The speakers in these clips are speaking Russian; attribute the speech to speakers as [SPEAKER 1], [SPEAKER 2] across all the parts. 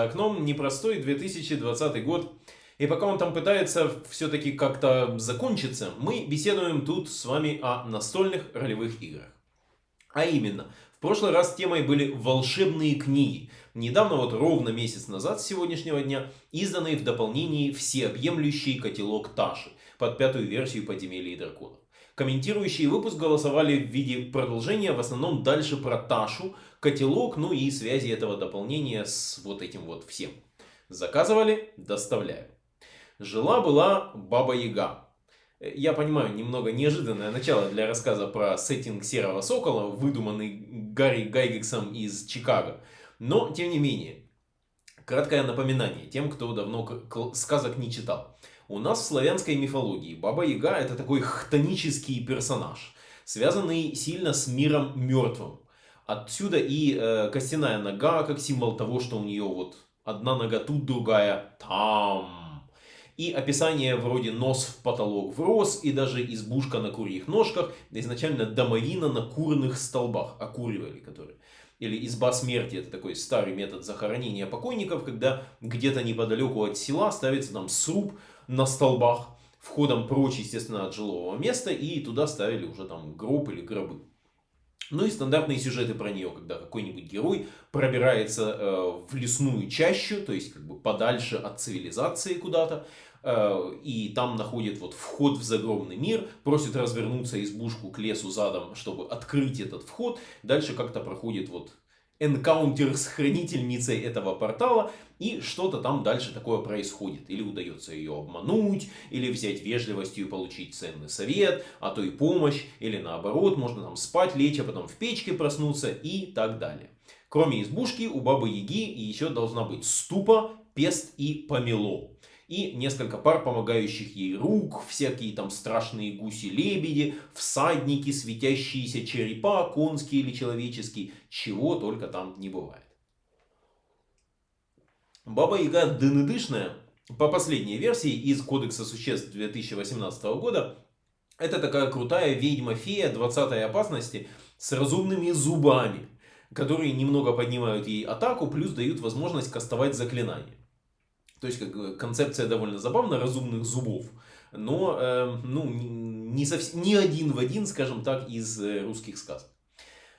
[SPEAKER 1] За окном непростой 2020 год. И пока он там пытается все-таки как-то закончиться, мы беседуем тут с вами о настольных ролевых играх. А именно, в прошлый раз темой были волшебные книги. Недавно, вот ровно месяц назад с сегодняшнего дня, изданные в дополнении всеобъемлющий котелок Таши под пятую версию подземелья и драконов. Комментирующие выпуск голосовали в виде продолжения, в основном дальше про Ташу, котелок, ну и связи этого дополнения с вот этим вот всем. Заказывали, доставляю. Жила-была Баба Яга. Я понимаю, немного неожиданное начало для рассказа про сеттинг Серого Сокола, выдуманный Гарри Гайгексом из Чикаго. Но, тем не менее, краткое напоминание тем, кто давно сказок не читал. У нас в славянской мифологии Баба Яга это такой хтонический персонаж, связанный сильно с миром мертвым. Отсюда и э, костяная нога, как символ того, что у нее вот одна нога тут, другая там. И описание вроде нос в потолок врос, и даже избушка на курьих ножках, изначально домовина на курных столбах, окуривали которые. Или изба смерти, это такой старый метод захоронения покойников, когда где-то неподалеку от села ставится там сруб, на столбах, входом прочь, естественно, от жилого места, и туда ставили уже там гроб или гробы. Ну и стандартные сюжеты про нее, когда какой-нибудь герой пробирается э, в лесную чащу, то есть как бы подальше от цивилизации куда-то, и там находит вот вход в загробный мир, просит развернуться избушку к лесу задом, чтобы открыть этот вход, дальше как-то проходит вот энкаунтер с хранительницей этого портала, и что-то там дальше такое происходит. Или удается ее обмануть, или взять вежливостью и получить ценный совет, а то и помощь, или наоборот, можно там спать, лечь, а потом в печке проснуться и так далее. Кроме избушки, у Бабы Яги еще должна быть ступа, пест и помело и несколько пар помогающих ей рук, всякие там страшные гуси-лебеди, всадники, светящиеся черепа, конские или человеческие, чего только там не бывает. Баба Яга дынедышная, по последней версии из Кодекса существ 2018 года, это такая крутая ведьма-фея 20 опасности с разумными зубами, которые немного поднимают ей атаку, плюс дают возможность кастовать заклинания. То есть как концепция довольно забавная, разумных зубов. Но э, ну, не, совсем, не один в один, скажем так, из э, русских сказок.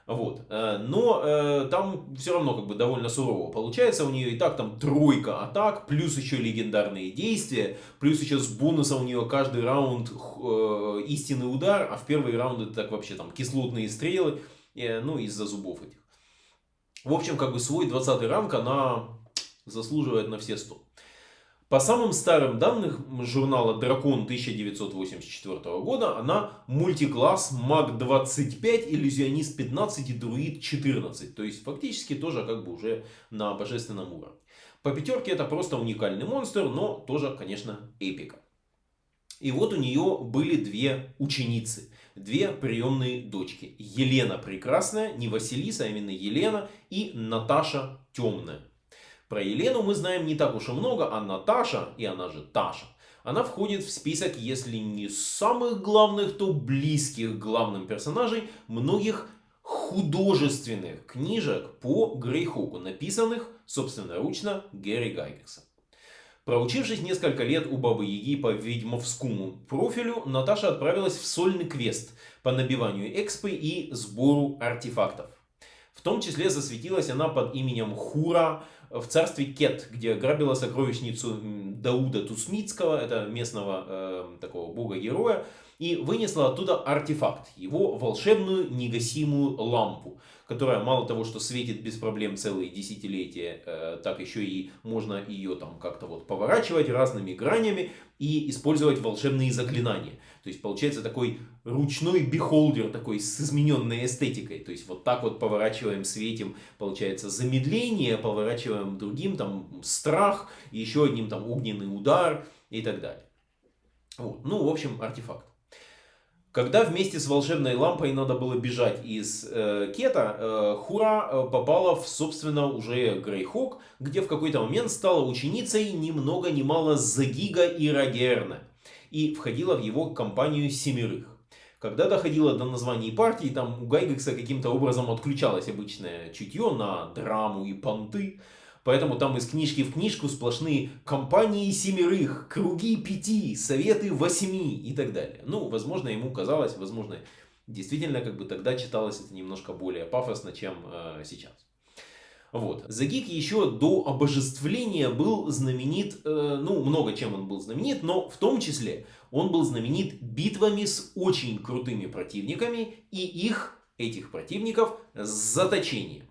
[SPEAKER 1] Вот. Э, но э, там все равно как бы довольно сурово получается. У нее и так там тройка атак, плюс еще легендарные действия, плюс еще с бонуса у нее каждый раунд э, истинный удар, а в первый раунд это так вообще там кислотные стрелы, э, ну из-за зубов этих. В общем, как бы свой 20 ранг она заслуживает на все 100. По самым старым данным журнала Дракон 1984 года, она мультикласс маг 25, иллюзионист 15 и друид 14. То есть фактически тоже как бы уже на божественном уровне. По пятерке это просто уникальный монстр, но тоже, конечно, эпика. И вот у нее были две ученицы, две приемные дочки. Елена Прекрасная, не Василиса, а именно Елена, и Наташа Темная. Про Елену мы знаем не так уж и много, а Наташа, и она же Таша, она входит в список, если не самых главных, то близких главным персонажей многих художественных книжек по Грейхоку, написанных собственноручно Гэри Гайгексом. Проучившись несколько лет у Бабы Яги по ведьмовскому профилю, Наташа отправилась в сольный квест по набиванию экспы и сбору артефактов. В том числе засветилась она под именем Хура, в царстве Кет, где грабила сокровищницу Дауда Тусмитского, это местного э, такого бога-героя, и вынесла оттуда артефакт, его волшебную негасимую лампу, которая мало того, что светит без проблем целые десятилетия, э, так еще и можно ее там как-то вот поворачивать разными гранями и использовать волшебные заклинания. То есть получается такой ручной бихолдер, такой с измененной эстетикой. То есть вот так вот поворачиваем, светим, получается замедление, поворачиваем другим, там страх, еще одним там огненный удар и так далее. Вот. Ну, в общем, артефакт. Когда вместе с волшебной лампой надо было бежать из э, Кета, э, Хура э, попала в, собственно, уже Грейхок, где в какой-то момент стала ученицей ни много ни мало Загига и Рагерна и входила в его компанию семерых. Когда доходило до названий партий, там у Гайгекса каким-то образом отключалось обычное чутье на драму и понты. Поэтому там из книжки в книжку сплошные компании семерых, круги пяти, советы восьми и так далее. Ну, возможно, ему казалось, возможно, действительно, как бы тогда читалось это немножко более пафосно, чем э, сейчас. Вот. Загик еще до обожествления был знаменит, э, ну, много чем он был знаменит, но в том числе он был знаменит битвами с очень крутыми противниками и их, этих противников, заточением.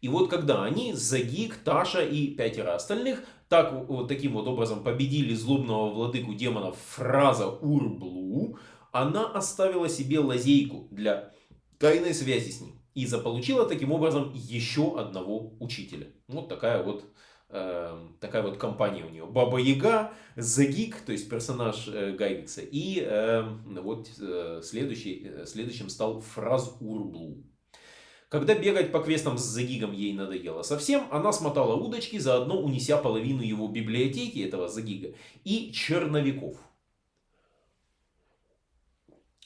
[SPEAKER 1] И вот когда они, Загик, Таша и пятеро остальных, так, вот таким вот образом победили злобного владыку демонов Фраза Урблу, она оставила себе лазейку для тайной связи с ним. И заполучила таким образом еще одного учителя. Вот такая вот, э, такая вот компания у нее. Баба Яга, Загик, то есть персонаж э, Гайвикса. И э, вот э, следующий, э, следующим стал Фраз Урблу. Когда бегать по квестам с Загигом ей надоело совсем, она смотала удочки, заодно унеся половину его библиотеки, этого Загига, и черновиков.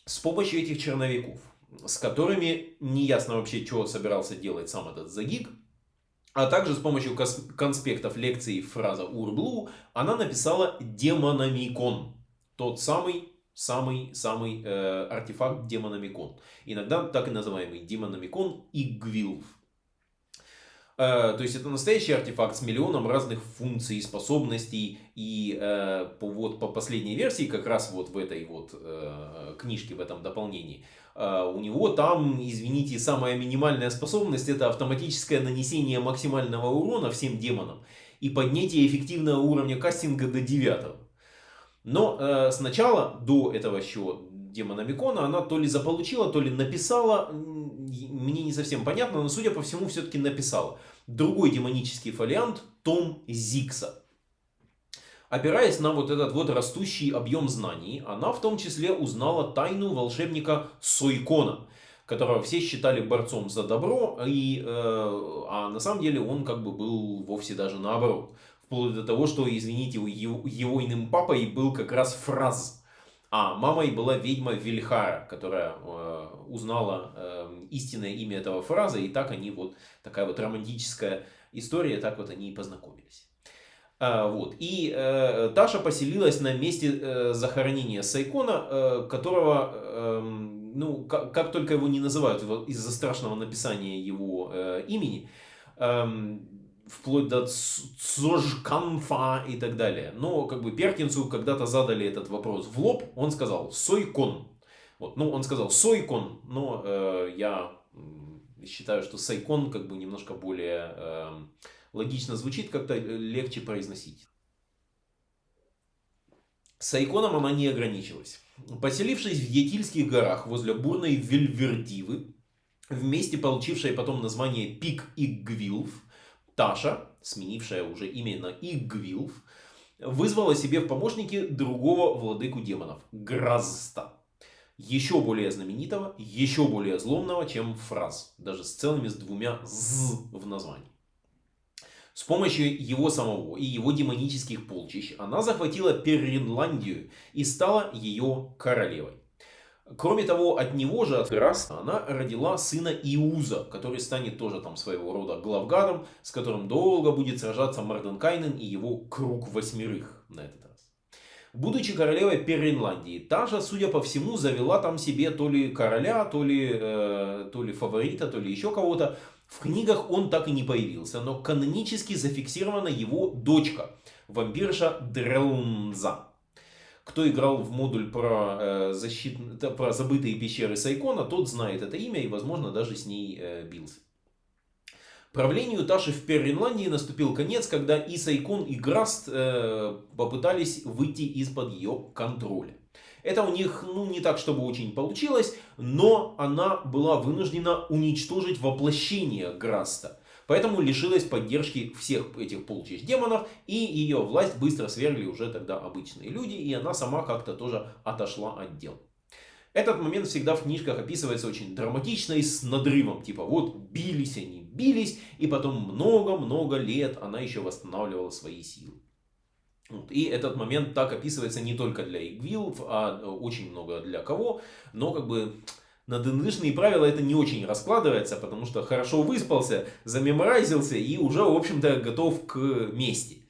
[SPEAKER 1] С помощью этих черновиков, с которыми неясно вообще, что собирался делать сам этот Загиг, а также с помощью конспектов лекций фраза Урблу, она написала Демономикон. Тот самый самый-самый э, артефакт демономикон. Иногда так и называемый демономикон Игвилв. Э, то есть это настоящий артефакт с миллионом разных функций способностей. И э, по, вот, по последней версии, как раз вот в этой вот э, книжке, в этом дополнении, э, у него там, извините, самая минимальная способность это автоматическое нанесение максимального урона всем демонам и поднятие эффективного уровня кастинга до 9. Но э, сначала, до этого еще демона Микона, она то ли заполучила, то ли написала, мне не совсем понятно, но судя по всему все-таки написала. Другой демонический фолиант, Том Зикса. Опираясь на вот этот вот растущий объем знаний, она в том числе узнала тайну волшебника Сойкона, которого все считали борцом за добро, и, э, а на самом деле он как бы был вовсе даже наоборот. Вплоть до того, что, извините, его, его иным папой был как раз Фраз. А мамой была ведьма Вильхара, которая э, узнала э, истинное имя этого Фраза. И так они вот, такая вот романтическая история, так вот они и познакомились. А, вот. И э, Таша поселилась на месте э, захоронения Сайкона, э, которого, э, ну, как, как только его не называют из-за страшного написания его э, имени, э, вплоть до Цожканфа и так далее. Но как бы Перкинсу когда-то задали этот вопрос в лоб, он сказал Сойкон. Вот, ну, он сказал Сойкон, но э, я считаю, что Сайкон как бы немножко более э, логично звучит, как-то легче произносить. Сайконом она не ограничилась. Поселившись в Етильских горах возле бурной Вельвердивы, вместе получившей потом название Пик Игвилв, Таша, сменившая уже именно Игвилф, вызвала себе в помощники другого владыку демонов, Гразста. Еще более знаменитого, еще более зломного, чем Фраз, даже с целыми с двумя «з» в названии. С помощью его самого и его демонических полчищ она захватила Перринландию и стала ее королевой. Кроме того, от него же, от Раста, она родила сына Иуза, который станет тоже там своего рода главгадом, с которым долго будет сражаться Марденкайнен и его круг восьмерых на этот раз. Будучи королевой Перринландии, та же, судя по всему, завела там себе то ли короля, то ли, э, то ли фаворита, то ли еще кого-то. В книгах он так и не появился, но канонически зафиксирована его дочка, вампирша Дрелнза. Кто играл в модуль про, э, защит... про забытые пещеры Сайкона, тот знает это имя и, возможно, даже с ней э, бился. Правлению Таши в Перринландии наступил конец, когда и Сайкон, и Граст э, попытались выйти из-под ее контроля. Это у них ну, не так, чтобы очень получилось, но она была вынуждена уничтожить воплощение Граста. Поэтому лишилась поддержки всех этих полчищ демонов, и ее власть быстро свергли уже тогда обычные люди, и она сама как-то тоже отошла от дел. Этот момент всегда в книжках описывается очень драматично и с надрывом. Типа вот бились они, бились, и потом много-много лет она еще восстанавливала свои силы. И этот момент так описывается не только для игвилов, а очень много для кого. Но как бы на ДНДшные правила это не очень раскладывается, потому что хорошо выспался, замеморайзился и уже, в общем-то, готов к мести.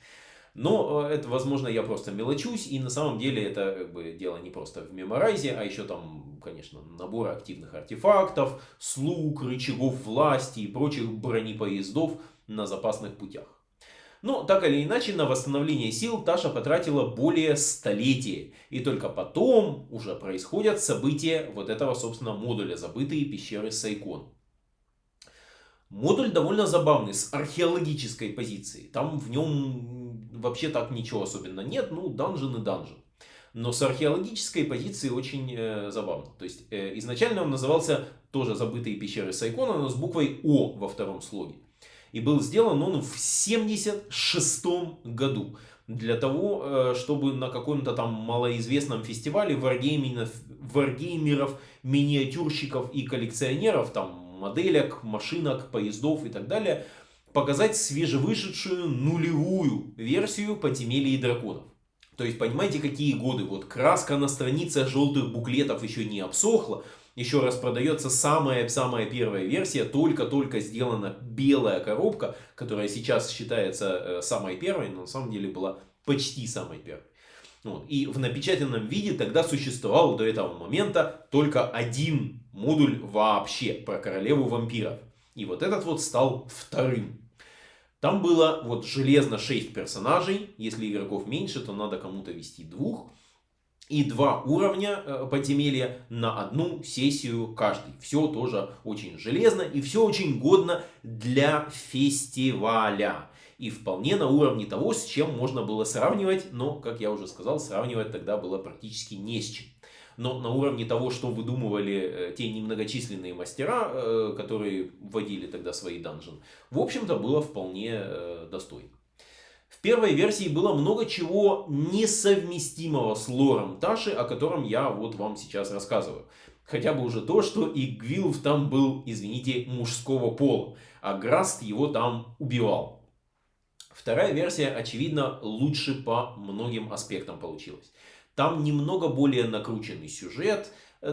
[SPEAKER 1] Но э, это, возможно, я просто мелочусь, и на самом деле это как бы дело не просто в меморайзе, а еще там, конечно, набор активных артефактов, слуг, рычагов власти и прочих бронепоездов на запасных путях. Но так или иначе, на восстановление сил Таша потратила более столетия. И только потом уже происходят события вот этого, собственно, модуля «Забытые пещеры Сайкон». Модуль довольно забавный, с археологической позиции. Там в нем вообще так ничего особенно нет, ну, данжен и данжен. Но с археологической позиции очень э, забавно. То есть, э, изначально он назывался тоже «Забытые пещеры Сайкона», но с буквой «О» во втором слоге. И был сделан он в 76 году. Для того, э, чтобы на каком-то там малоизвестном фестивале варгеймеров, варгеймеров, миниатюрщиков и коллекционеров, там моделек, машинок, поездов и так далее, показать свежевышедшую нулевую версию подземелья и драконов. То есть, понимаете, какие годы? Вот краска на страницах желтых буклетов еще не обсохла, еще раз продается самая-самая первая версия, только-только сделана белая коробка, которая сейчас считается э, самой первой, но на самом деле была почти самой первой. Вот. И в напечатанном виде тогда существовал до этого момента только один модуль вообще про королеву вампиров. И вот этот вот стал вторым. Там было вот железно 6 персонажей. Если игроков меньше, то надо кому-то вести двух и два уровня э, подземелья на одну сессию каждый. Все тоже очень железно и все очень годно для фестиваля. И вполне на уровне того, с чем можно было сравнивать, но, как я уже сказал, сравнивать тогда было практически не с чем. Но на уровне того, что выдумывали э, те немногочисленные мастера, э, которые вводили тогда свои данжены, в общем-то было вполне достойно. В первой версии было много чего несовместимого с лором Таши, о котором я вот вам сейчас рассказываю. Хотя бы уже то, что и Гвилв там был, извините, мужского пола, а Граст его там убивал. Вторая версия, очевидно, лучше по многим аспектам получилась. Там немного более накрученный сюжет,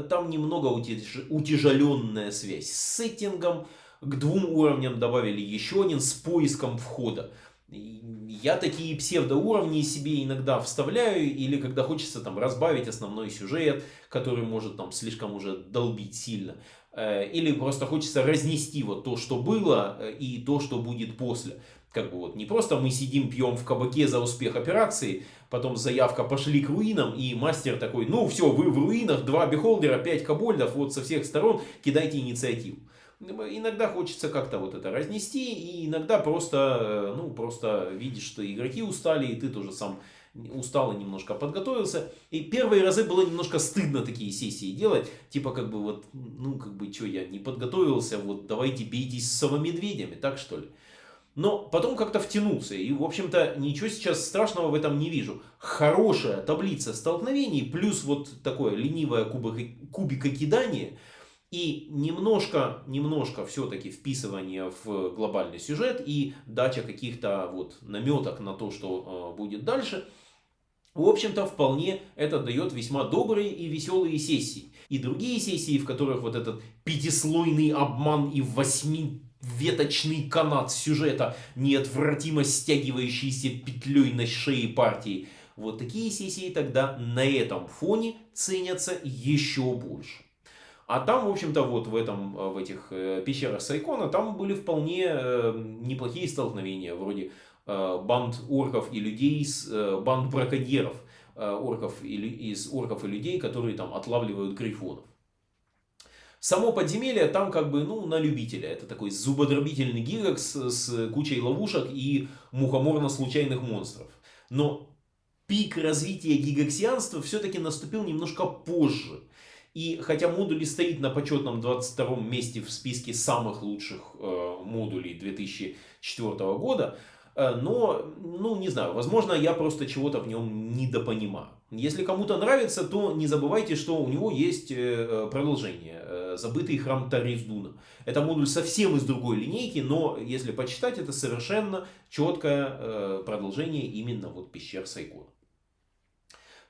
[SPEAKER 1] там немного утяж... утяжеленная связь с сеттингом, к двум уровням добавили еще один с поиском входа. Я такие псевдоуровни себе иногда вставляю, или когда хочется там разбавить основной сюжет, который может там слишком уже долбить сильно. Э, или просто хочется разнести вот то, что было, э, и то, что будет после. Как бы вот не просто мы сидим, пьем в кабаке за успех операции, потом заявка пошли к руинам, и мастер такой, ну все, вы в руинах, два бихолдера, пять кобольдов, вот со всех сторон кидайте инициативу. Иногда хочется как-то вот это разнести, и иногда просто, э, ну, просто видишь, что игроки устали, и ты тоже сам устал и немножко подготовился. И первые разы было немножко стыдно такие сессии делать. Типа как бы вот, ну как бы, что я не подготовился, вот давайте бейтесь с совомедведями, так что ли. Но потом как-то втянулся. И, в общем-то, ничего сейчас страшного в этом не вижу. Хорошая таблица столкновений, плюс вот такое ленивое кубикокидание – и немножко, немножко все-таки вписывание в глобальный сюжет и дача каких-то вот наметок на то, что э, будет дальше. В общем-то, вполне это дает весьма добрые и веселые сессии. И другие сессии, в которых вот этот пятислойный обман и восьмиветочный канат сюжета, неотвратимо стягивающийся петлей на шее партии, вот такие сессии тогда на этом фоне ценятся еще больше. А там, в общем-то, вот в, этом, э, в этих э, пещерах Сайкона, там были вполне э, неплохие столкновения, вроде банд орков и людей с банд браконьеров, орков и, из орков и людей, которые там отлавливают грифонов. Само подземелье там как бы, ну, на любителя. Это такой зубодробительный гигакс с кучей ловушек и мухоморно-случайных монстров. Но пик развития гигаксианства все-таки наступил немножко позже. И хотя модуль стоит на почетном 22 месте в списке самых лучших э, модулей 2004 года, э, но, ну, не знаю, возможно, я просто чего-то в нем недопонимаю. Если кому-то нравится, то не забывайте, что у него есть э, продолжение. Э, забытый храм Тариздуна. Это модуль совсем из другой линейки, но если почитать, это совершенно четкое продолжение именно вот пещер Сайкона.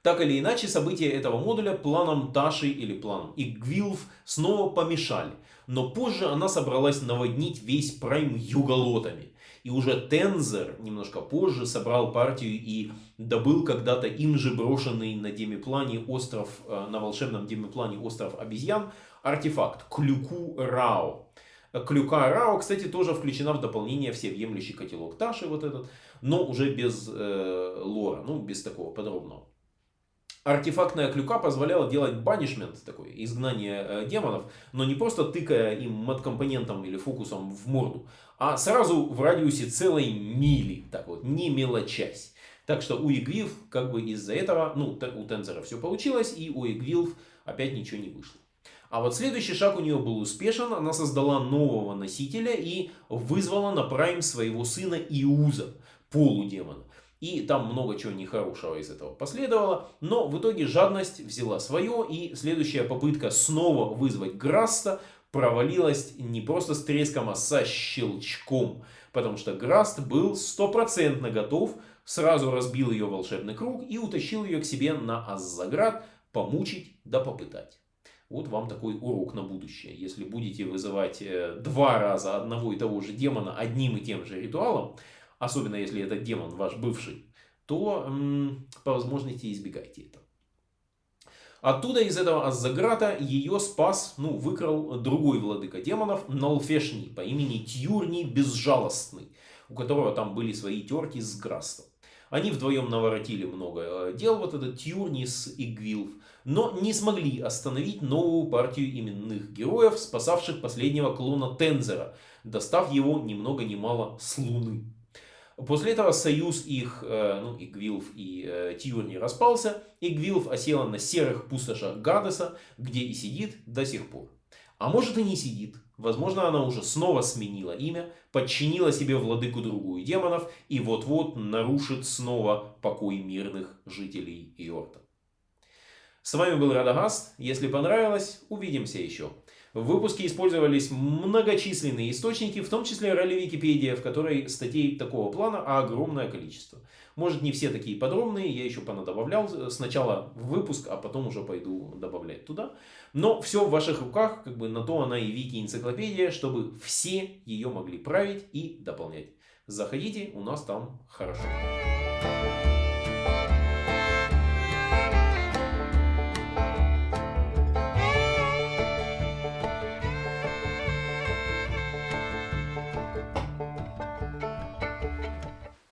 [SPEAKER 1] Так или иначе, события этого модуля планом Таши или планом Игвилф снова помешали. Но позже она собралась наводнить весь прайм юголотами. И уже Тензер немножко позже собрал партию и добыл когда-то им же брошенный на демиплане остров, э, на волшебном демиплане остров обезьян, артефакт Клюку Рао. Клюка Рао, кстати, тоже включена в дополнение всеобъемлющий котелок Таши, вот этот, но уже без э, лора, ну, без такого подробного. Артефактная клюка позволяла делать банишмент, такое изгнание э, демонов, но не просто тыкая им мат-компонентом или фокусом в морду, а сразу в радиусе целой мили, так вот, не мелочась. Так что у Игвилв как бы из-за этого, ну, у Тензера все получилось, и у Игвилв опять ничего не вышло. А вот следующий шаг у нее был успешен. Она создала нового носителя и вызвала на Прайм своего сына Иуза, полудемона. И там много чего нехорошего из этого последовало. Но в итоге жадность взяла свое. И следующая попытка снова вызвать Граста провалилась не просто с треском, а со щелчком. Потому что Граст был стопроцентно готов, сразу разбил ее волшебный круг и утащил ее к себе на Аззаград помучить да попытать. Вот вам такой урок на будущее. Если будете вызывать э, два раза одного и того же демона одним и тем же ритуалом, особенно если этот демон ваш бывший, то по возможности избегайте этого. Оттуда, из этого Аззаграта, ее спас, ну, выкрал другой владыка демонов, Налфешни, по имени Тьюрни Безжалостный, у которого там были свои терки с Грастом. Они вдвоем наворотили много э, дел, вот этот Тьюрнис и Гвилф, но не смогли остановить новую партию именных героев, спасавших последнего клона Тензера, достав его ни много ни мало с Луны. После этого союз их, э, ну, Игвилф и э, Тьюрни распался. Игвилф осела на серых пустошах Гадеса, где и сидит до сих пор. А может и не сидит. Возможно, она уже снова сменила имя, подчинила себе владыку другую демонов и вот-вот нарушит снова покой мирных жителей Иорта. С вами был Радагаст. Если понравилось, увидимся еще. В выпуске использовались многочисленные источники, в том числе ролли Википедия, в которой статей такого плана огромное количество. Может не все такие подробные, я еще понадобавлял сначала в выпуск, а потом уже пойду добавлять туда. Но все в ваших руках, как бы на то она и Вики энциклопедия, чтобы все ее могли править и дополнять. Заходите, у нас там хорошо.